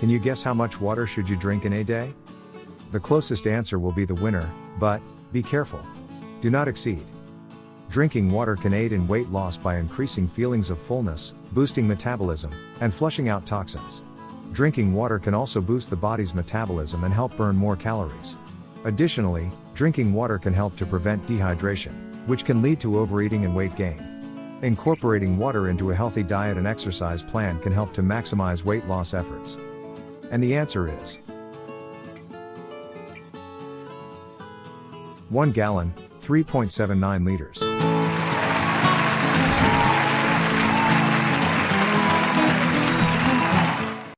Can you guess how much water should you drink in a day? The closest answer will be the winner, but, be careful. Do not exceed. Drinking water can aid in weight loss by increasing feelings of fullness, boosting metabolism, and flushing out toxins. Drinking water can also boost the body's metabolism and help burn more calories. Additionally, drinking water can help to prevent dehydration, which can lead to overeating and weight gain. Incorporating water into a healthy diet and exercise plan can help to maximize weight loss efforts. And the answer is 1 gallon, 3.79 liters.